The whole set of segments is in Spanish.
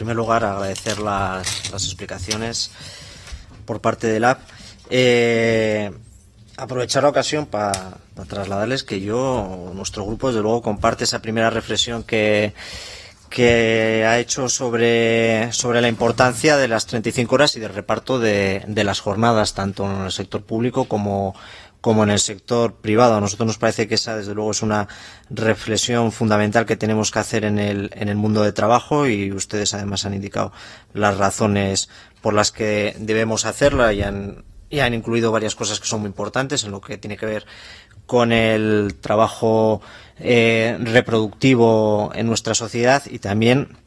primer lugar, agradecer las, explicaciones por parte del app. Eh, aprovechar la ocasión para trasladarles que yo, nuestro grupo, desde luego, comparte esa primera reflexión que, que ha hecho sobre, sobre la importancia de las 35 horas y del reparto de, de las jornadas, tanto en el sector público como, como en el sector privado. A nosotros nos parece que esa, desde luego, es una reflexión fundamental que tenemos que hacer en el, en el mundo de trabajo y ustedes además han indicado las razones por las que debemos hacerla y han, incluido varias cosas que son muy importantes en lo que tiene que ver con el trabajo eh, reproductivo en nuestra sociedad y también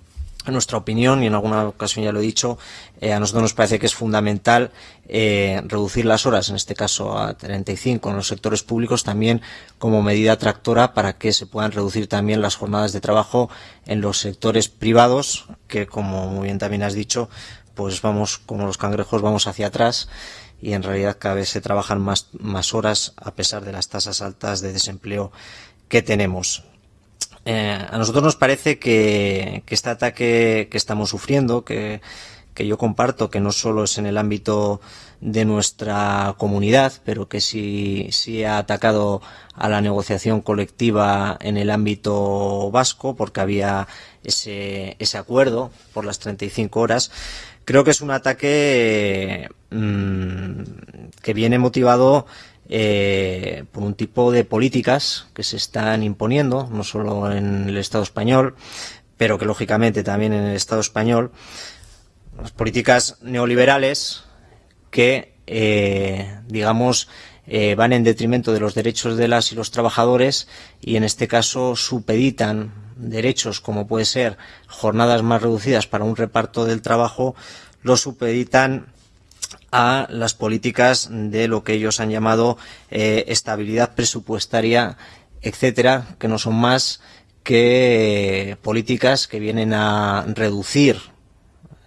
en nuestra opinión, y en alguna ocasión ya lo he dicho, eh, a nosotros nos parece que es fundamental eh, reducir las horas, en este caso a 35 en los sectores públicos, también como medida tractora para que se puedan reducir también las jornadas de trabajo en los sectores privados, que como muy bien también has dicho, pues vamos como los cangrejos, vamos hacia atrás y en realidad cada vez se trabajan más, más horas a pesar de las tasas altas de desempleo que tenemos. Eh, a nosotros nos parece que, este ataque que estamos sufriendo, que, yo comparto, que no solo es en el ámbito de nuestra comunidad, pero que sí, sí ha atacado a la negociación colectiva en el ámbito vasco, porque había ese, ese acuerdo por las 35 horas, creo que es un ataque mmm, que viene motivado eh, por un tipo de políticas que se están imponiendo, no solo en el Estado español, pero que lógicamente también en el Estado español, las políticas neoliberales que, eh, digamos, eh, van en detrimento de los derechos de las y los trabajadores y en este caso supeditan derechos como puede ser jornadas más reducidas para un reparto del trabajo, lo supeditan a las políticas de lo que ellos han llamado eh, estabilidad presupuestaria, etcétera, que no son más que políticas que vienen a reducir,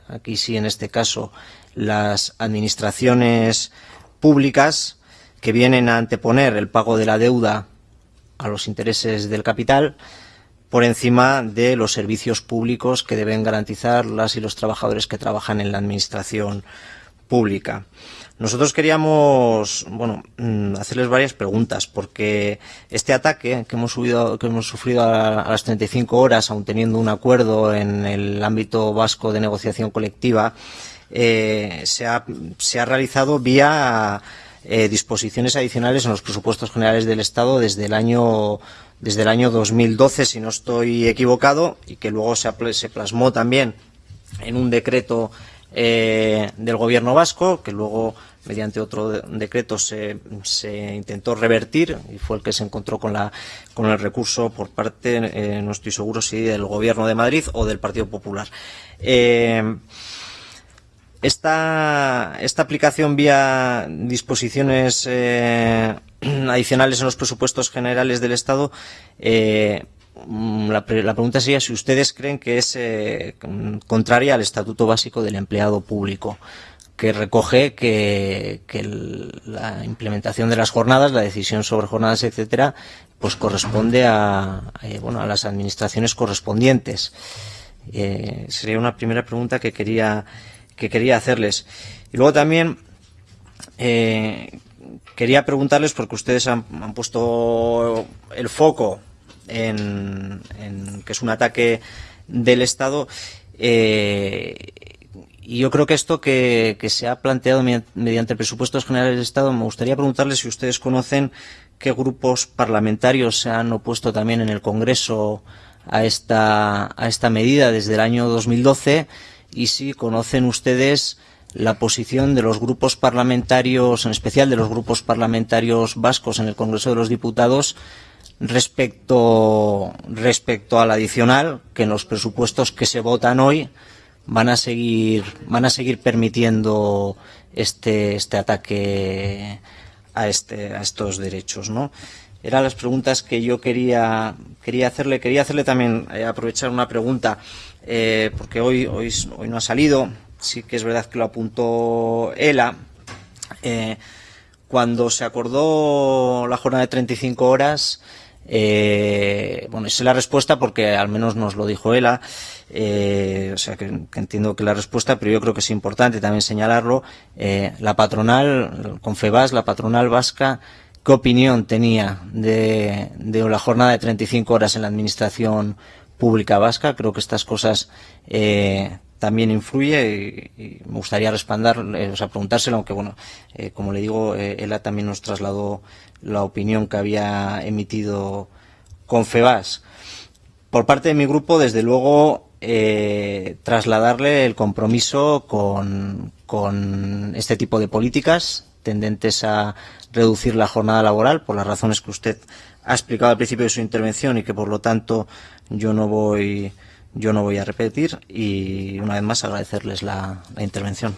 aquí sí en este caso, las administraciones públicas, que vienen a anteponer el pago de la deuda a los intereses del capital, por encima de los servicios públicos que deben garantizar las y los trabajadores que trabajan en la administración. Nosotros queríamos, bueno, mm, hacerles varias preguntas, porque este ataque que hemos, subido, que hemos sufrido a, las 35 horas, aun teniendo un acuerdo en el ámbito vasco de negociación colectiva, eh, se, ha, se, ha, realizado vía eh, disposiciones adicionales en los presupuestos generales del Estado desde el año desde el año 2012, si no estoy equivocado, y que luego se plasmó también en un decreto eh, del gobierno vasco, que luego mediante otro decreto se, se, intentó revertir y fue el que se encontró con, la, con el recurso por parte, eh, no estoy seguro si del gobierno de Madrid o del Partido Popular. Eh, esta, esta, aplicación vía disposiciones adicionales en los presupuestos generales del Estado Mm, la, pregunta sería si ustedes creen que es eh, contraria al Estatuto Básico del Empleado Público, que recoge que, la implementación de las jornadas, la decisión sobre jornadas, etcétera, pues corresponde a, eh, bueno, a las administraciones correspondientes. Eh, sería una primera pregunta que quería, que quería hacerles. Y luego también quería preguntarles, porque ustedes han puesto el foco en, que es un ataque del Estado. Eh, y yo creo que esto que, se ha planteado mediante presupuestos generales del Estado, me gustaría preguntarles si ustedes conocen qué grupos parlamentarios se han opuesto también en el Congreso a esta, a esta medida desde el año 2012 y si conocen ustedes la posición de los grupos parlamentarios, en especial de los grupos parlamentarios vascos en el Congreso de los Diputados, respecto, respecto al adicional, que en los presupuestos que se votan hoy van a seguir, van a seguir permitiendo este, este ataque a, este, a estos derechos, ¿no? Eran las preguntas que yo quería, quería hacerle. Quería hacerle también, eh, aprovechar una pregunta, eh, porque hoy, hoy, hoy no ha salido, sí que es verdad que lo apuntó ELA. Eh, cuando se acordó la jornada de 35 horas, Eh, bueno, esa es la respuesta porque al menos nos lo dijo ella, eh, o sea que, entiendo que la respuesta, pero yo creo que es importante también señalarlo. Eh, la patronal, Confebas, la patronal vasca, ¿qué opinión tenía de, de la jornada de 35 horas en la administración pública vasca? Creo que estas cosas eh, también influye y, me gustaría responder, eh, o sea, preguntárselo, aunque bueno, eh, como le digo, eh, ella también nos trasladó la opinión que había emitido Confebas. Por parte de mi grupo, desde luego, trasladarle el compromiso con, con este tipo de políticas tendentes a reducir la jornada laboral por las razones que usted ha explicado al principio de su intervención y que por lo tanto yo no voy yo no voy a repetir y una vez más agradecerles la, intervención.